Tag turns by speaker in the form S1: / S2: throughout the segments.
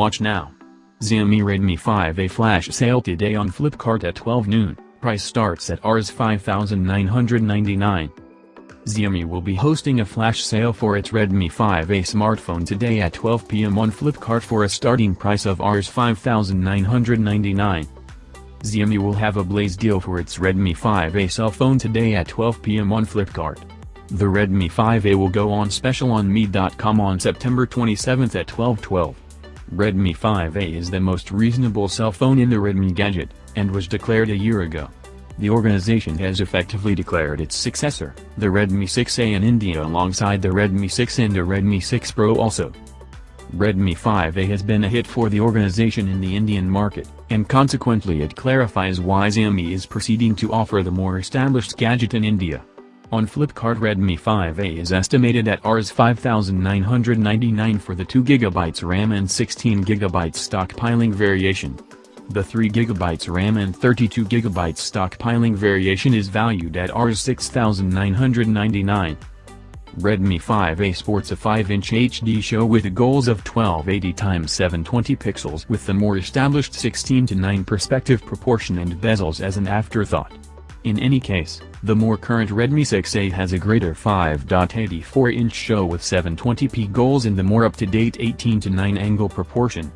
S1: Watch now. Xiaomi Redmi 5A flash sale today on Flipkart at 12 noon, price starts at Rs 5999. Xiaomi will be hosting a flash sale for its Redmi 5A smartphone today at 12 pm on Flipkart for a starting price of Rs 5999. Xiaomi will have a blaze deal for its Redmi 5A cell phone today at 12 pm on Flipkart. The Redmi 5A will go on special on mi.com on September 27 at 1212. Redmi 5A is the most reasonable cell phone in the Redmi gadget, and was declared a year ago. The organization has effectively declared its successor, the Redmi 6A in India alongside the Redmi 6 and the Redmi 6 Pro also. Redmi 5A has been a hit for the organization in the Indian market, and consequently it clarifies why Xiaomi is proceeding to offer the more established gadget in India. On Flipkart Redmi 5A is estimated at Rs 5999 for the 2GB RAM and 16GB stockpiling variation. The 3GB RAM and 32GB stockpiling variation is valued at Rs 6999. Redmi 5A sports a 5-inch HD show with goals of 1280x720 pixels with the more established 16 to 9 perspective proportion and bezels as an afterthought. In any case, the more current Redmi 6A has a greater 5.84-inch show with 720p goals and the more up-to-date 18 to 9 angle proportion.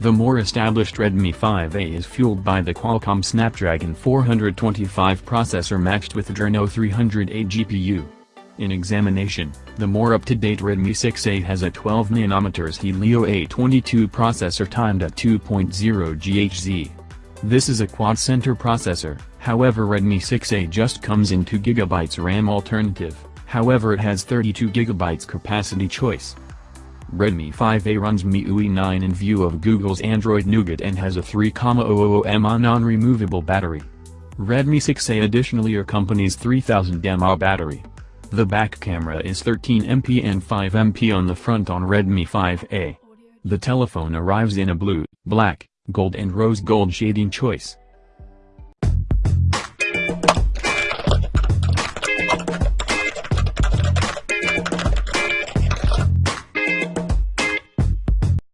S1: The more established Redmi 5A is fueled by the Qualcomm Snapdragon 425 processor matched with Adreno 308 GPU. In examination, the more up-to-date Redmi 6A has a 12nm Helio A22 processor timed at 2.0 GHz. This is a quad-center processor, however Redmi 6A just comes in 2GB RAM alternative, however it has 32GB capacity choice. Redmi 5A runs MIUI 9 in view of Google's Android Nougat and has a 3,000 mAh non-removable battery. Redmi 6A additionally accompanies 3000 mAh battery. The back camera is 13MP and 5MP on the front on Redmi 5A. The telephone arrives in a blue, black, gold and rose gold shading choice.